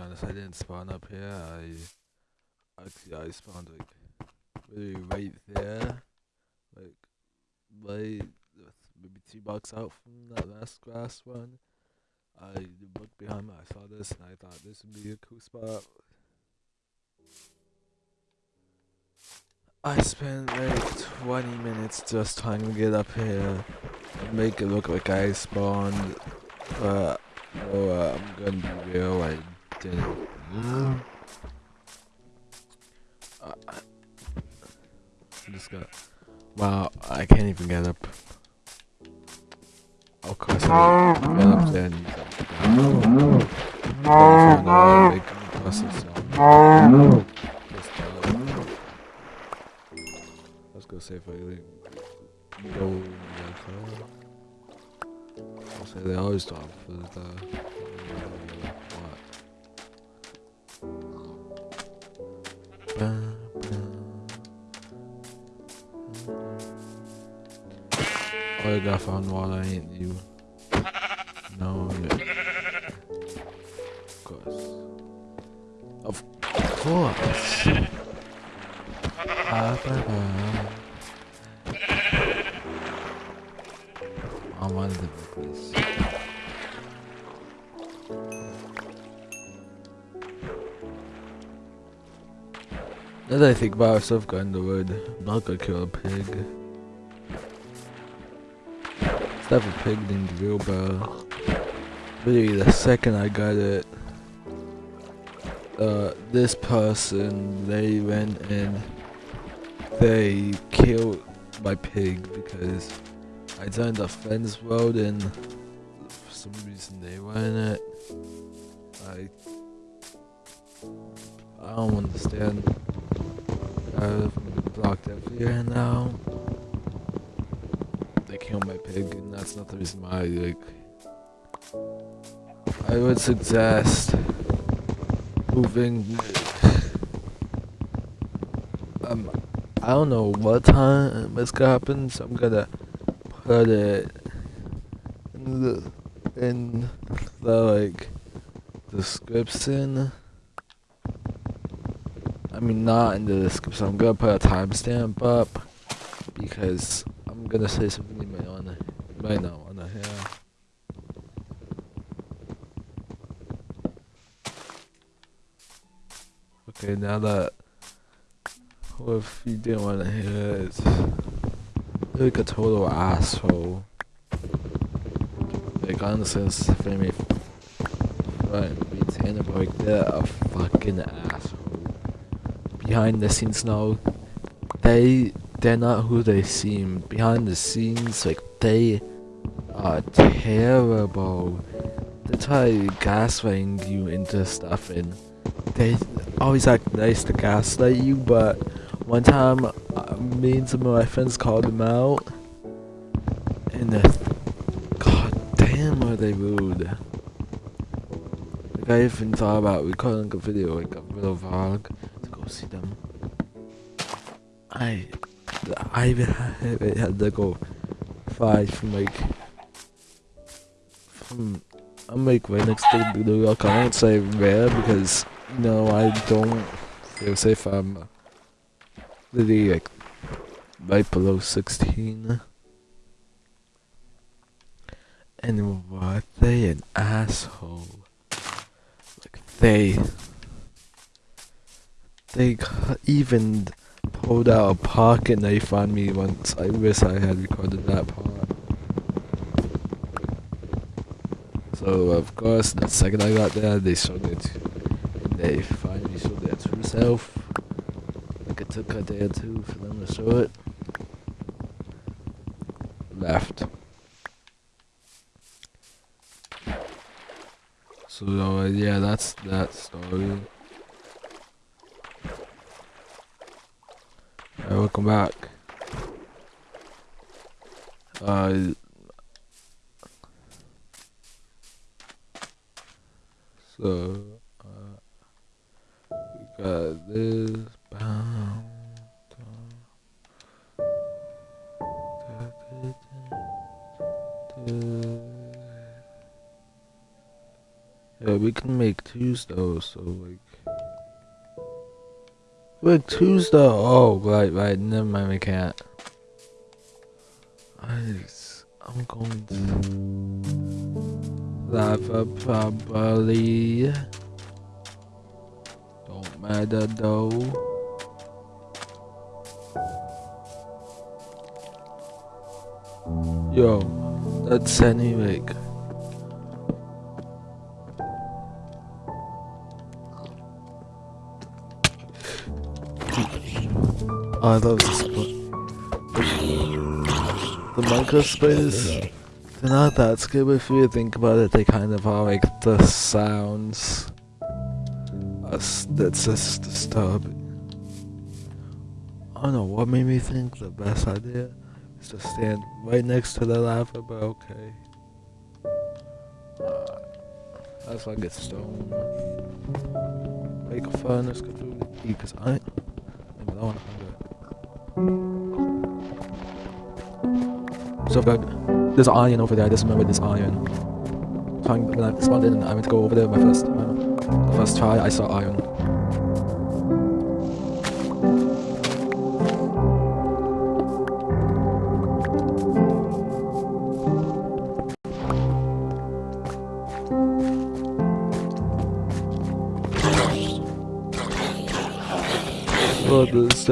honest, I didn't spawn up here. I actually I spawned like really right there, like right maybe two blocks out from that last grass one. I looked behind me, I saw this, and I thought this would be a cool spot. I spent like 20 minutes just trying to get up here and make it look like I spawned, but oh, uh, I'm gonna be real, I didn't. I, I just got. Wow, I can't even get up. Of course, I get up there and uh, Let's go if I like, go they always stop for the You got found water, ain't you? No, yeah. Of course. Of course. Ah, ba, ba. I wanted to make this. Now that I think about it, I've gotten the word, I'm not gonna kill a pig. Have a pig named Bell. Literally, the second I got it, uh, this person, they went and they killed my pig because I joined a friend's world and for some reason they were in it. I I don't understand. I've blocked everywhere now. Killed my pig and that's not the reason why like I would suggest moving um I don't know what time it's gonna happen, so I'm gonna put it in the in the like description. I mean not in the description. I'm gonna put a timestamp up because I'm gonna say wanna you might not wanna. Okay, now that well, if you didn't want to hear it, it's like a total asshole. Like honestly, it's me. Right, be Tanner, but they're a fucking asshole. Behind the scenes now, they they're not who they seem. Behind the scenes, like they are terrible. They try gaslighting you into stuff and they always act nice to gaslight you, but one time uh, me and some of my friends called them out and they god damn are they rude. Like I even thought about recording a video, like a little vlog, to go see them. I I even had, to go fly from like from I'm like right next to the New York. I won't say where because no, I don't feel safe. I'm uh, literally like right below 16. And what they an asshole. Like they they even pulled out a pocket knife on me once. I wish I had recorded that part. So of course, the second I got there, they showed it. They finally showed their true self. Like it took a day or two for them to show it. Left. So uh, yeah, that's that story. Alright, welcome back. Uh, So, uh, we got this bound. Yeah, we can make twos though, so like. Wait, though? Oh, right, right. Never mind, we can't. I, I'm going to. Lava probably. Don't matter though. Yo, that's anyway. I love this spot. The Minecraft spiders, they're not that scary if you think about it. They kind of are like the sounds. That's just disturbing. I don't know what made me think the best idea is to stand right next to the lava, but okay. Uh, that's like a stone. Make a furnace, because I, I don't want to so good. There's an iron over there. I just remember this iron. Trying when I spawned in, I went to go over there my first time. The first try, I saw iron. Oh, this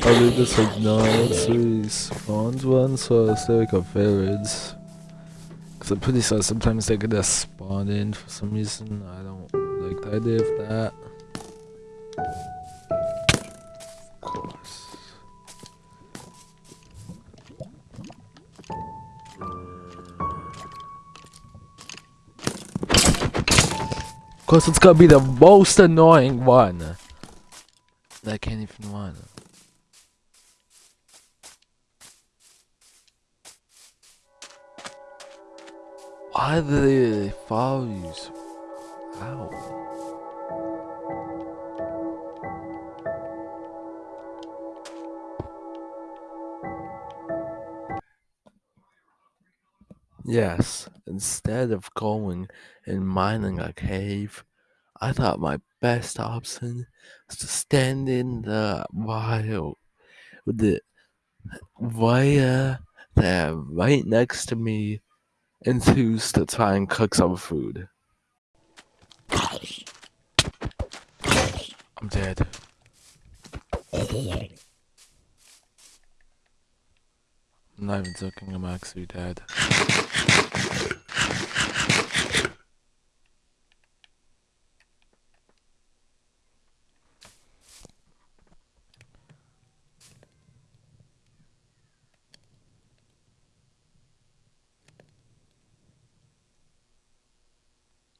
I think this like not three spawned one, so I it's like a village. Cause I'm pretty sure uh, sometimes they could just spawn in for some reason. I don't like the idea of that. Of course. Of course, it's gonna be the most annoying one. I can't even run. Do they follow you? Yes, instead of going and mining a cave, I thought my best option was to stand in the wild with the wire there right next to me enthused to try and cook some food. I'm dead. I'm not even joking, I'm actually dead.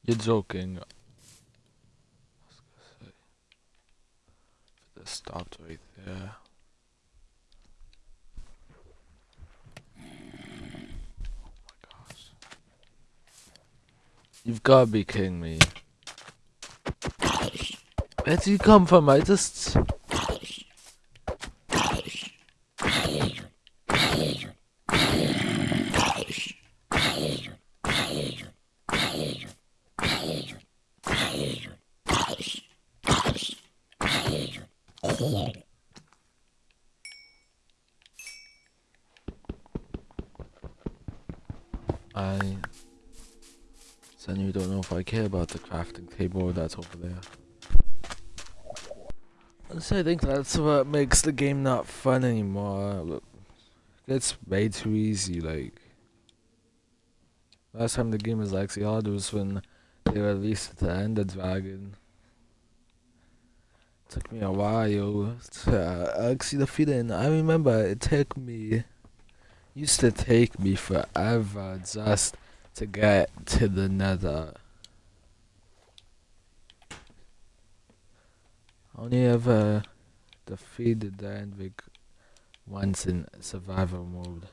You're joking. It stopped right there. Oh my gosh. You've gotta be kidding me. Where did you come from? I just... I you don't know if I care about the crafting table that's over there. So I think that's what makes the game not fun anymore. It's way too easy, like last time the game was actually hard was when they released the Ender Dragon. It took me a while to uh, actually defeat it and I remember it took me used to take me forever just to get to the nether. Only ever defeated the Endvik once in survival mode.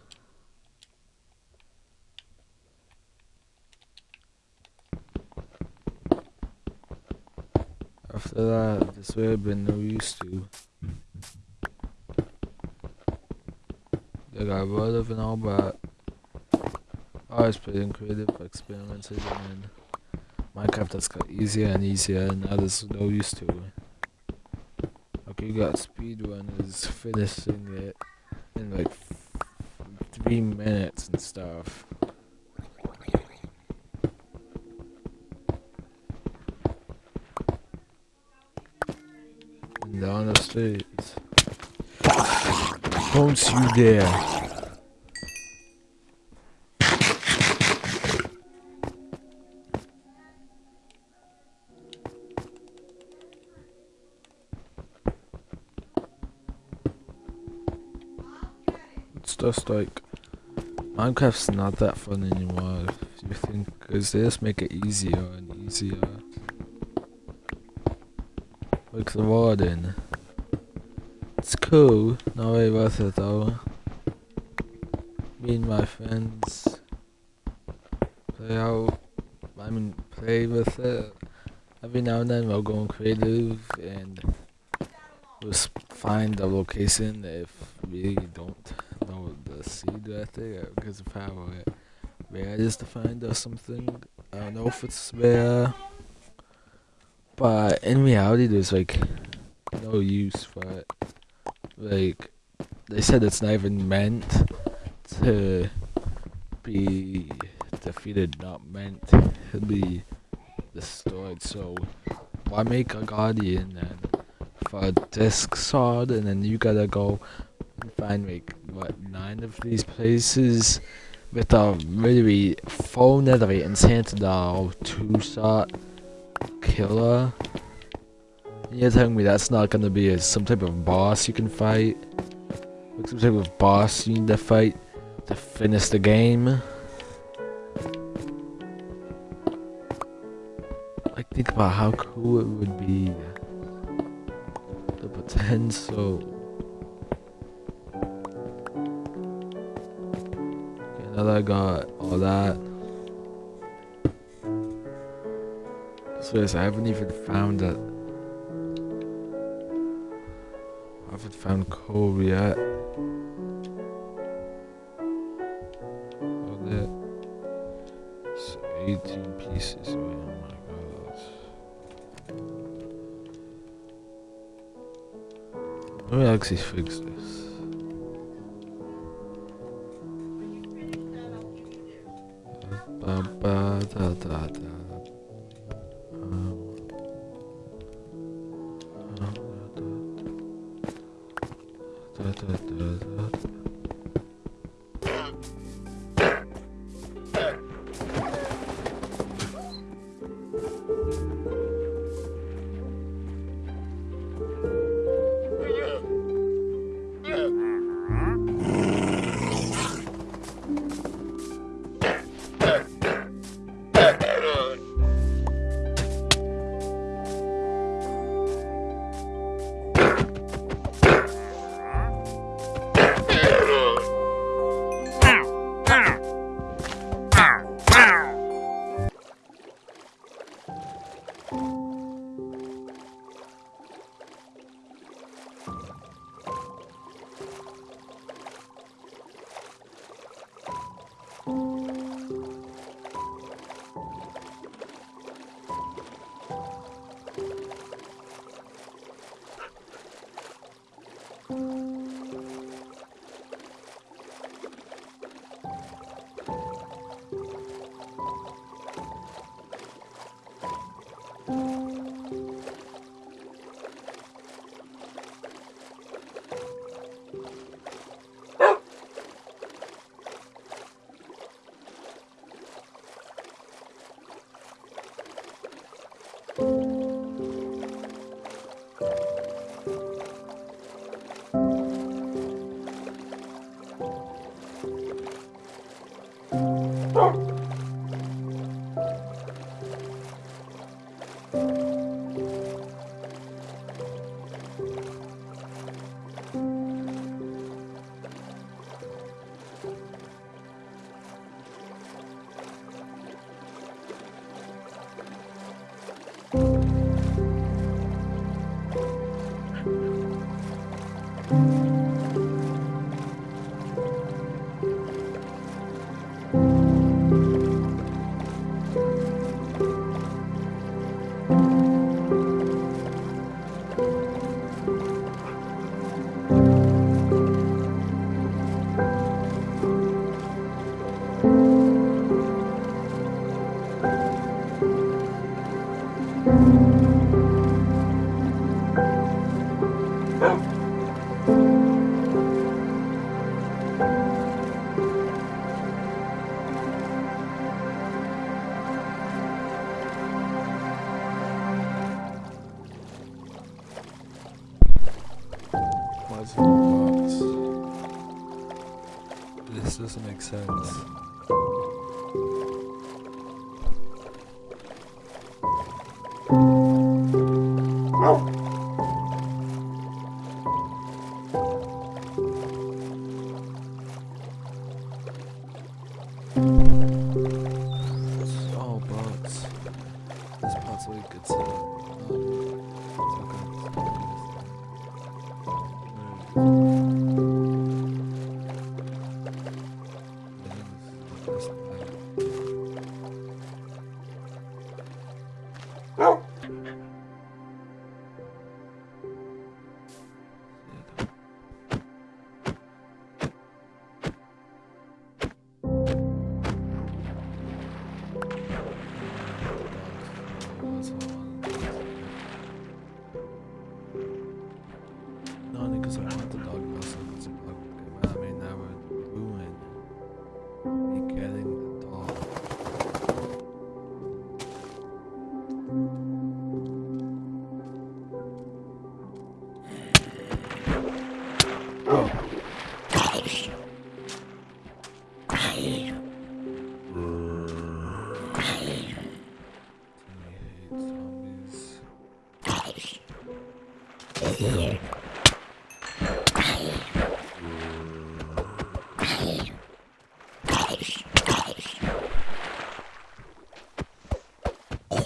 After that, this would have been no use to. They got rid of and all, but I was pretty creative, experimented, and Minecraft that's got easier and easier, and now there's no use to it. Okay, you got speedrunners finishing it in like three minutes and stuff. And streets. Don't you dare. It's just like Minecraft's not that fun anymore. If you think, cause they just make it easier and easier. Like the warden. Cool, not very worth it though. Me and my friends play out. I mean, play with it. Every now and then we'll go on creative and we'll find a location if we don't know the seed right there because of how rare it is to find or something. I don't know if it's rare, but in reality, there's like no use for it. Like they said, it's not even meant to be defeated, not meant to be destroyed. So why make a guardian then for a disc sword, and then you gotta go find like what nine of these places with a really full netherite and Santidal two shot killer. You're telling me that's not gonna be a, some type of boss you can fight? Like some type of boss you need to fight to finish the game? Like think about how cool it would be. The potential. Okay, now that I got all that. So yes, I haven't even found that. Found coal yet. Oh, that. It's 18 pieces. Oh my god. Let me actually fix this. Ba, ba, da, da, da. sense.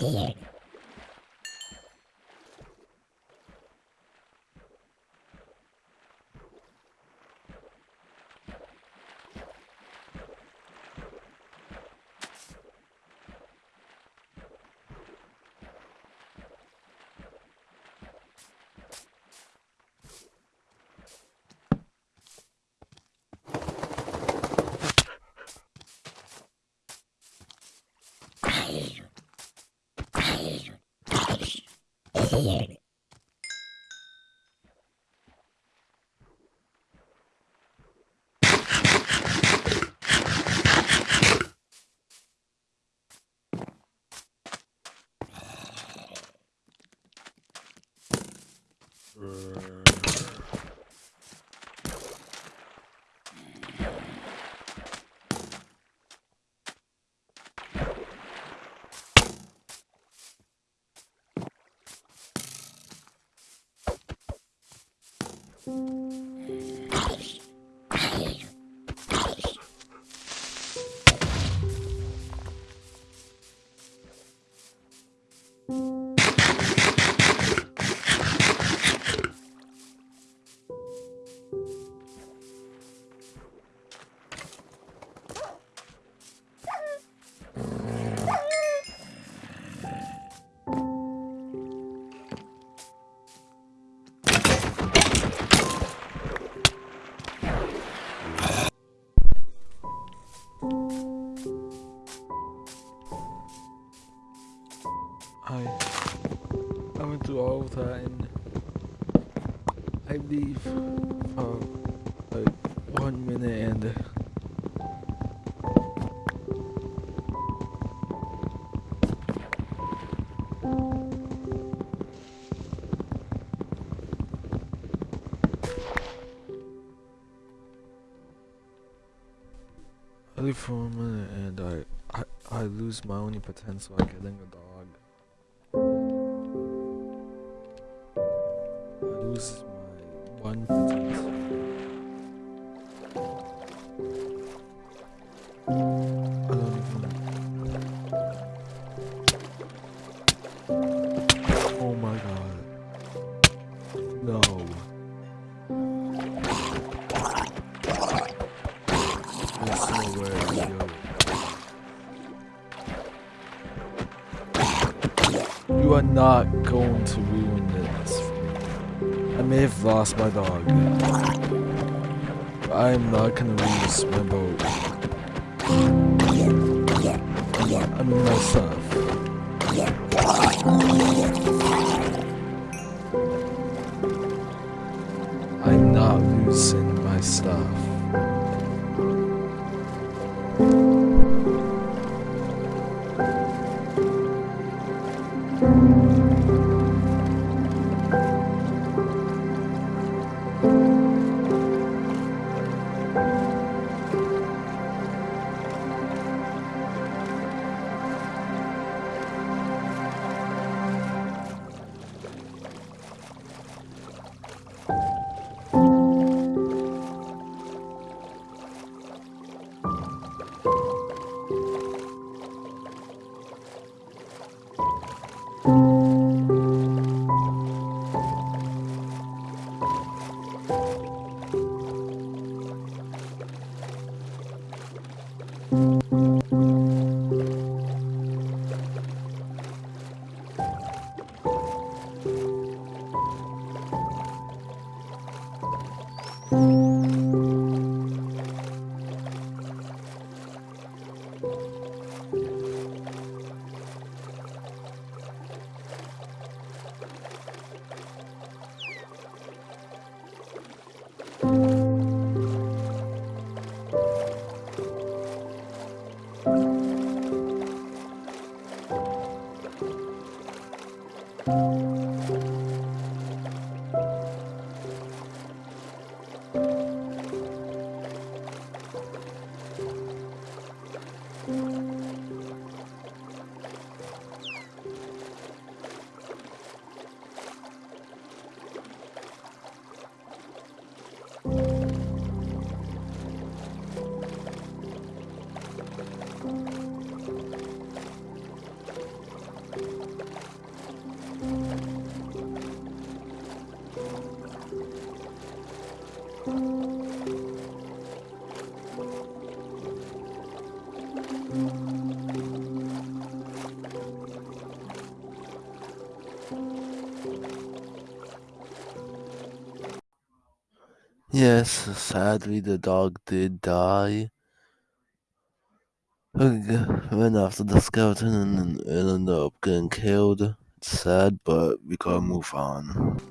っている。tired. Uh... for a minute and I, I, I lose my only potential at getting a dog. I lose my one potential. this memo. I mean myself. I'm not losing my stuff. Yes, sadly the dog did die. Went after the skeleton and ended up getting killed. It's sad, but we gotta move on.